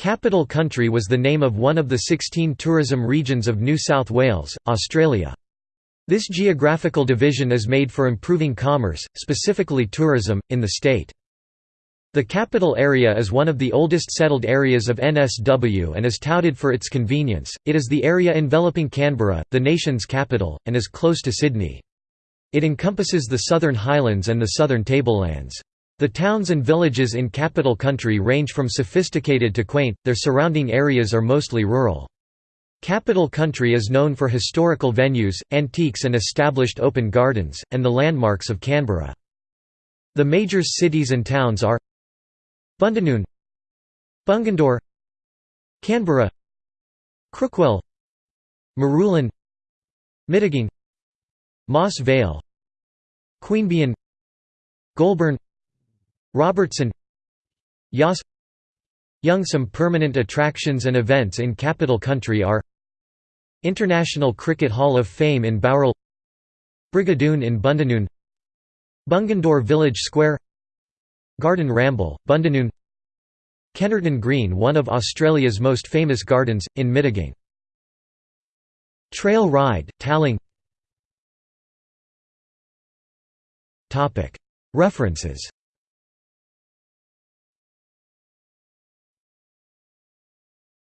Capital Country was the name of one of the 16 tourism regions of New South Wales, Australia. This geographical division is made for improving commerce, specifically tourism, in the state. The capital area is one of the oldest settled areas of NSW and is touted for its convenience. It is the area enveloping Canberra, the nation's capital, and is close to Sydney. It encompasses the Southern Highlands and the Southern Tablelands. The towns and villages in Capital Country range from sophisticated to quaint, their surrounding areas are mostly rural. Capital Country is known for historical venues, antiques and established open gardens, and the landmarks of Canberra. The major cities and towns are Bundanoon Bungendore Canberra Crookwell Marulan Mittagong Moss Vale Queanbeyan Goulburn Robertson Yass Young Some permanent attractions and events in Capital Country are International Cricket Hall of Fame in Bowral Brigadoon in Bundanoon Bungendore Village Square Garden Ramble, Bundanoon Kennerton Green one of Australia's most famous gardens, in Mittagong Trail Ride, Tallong. References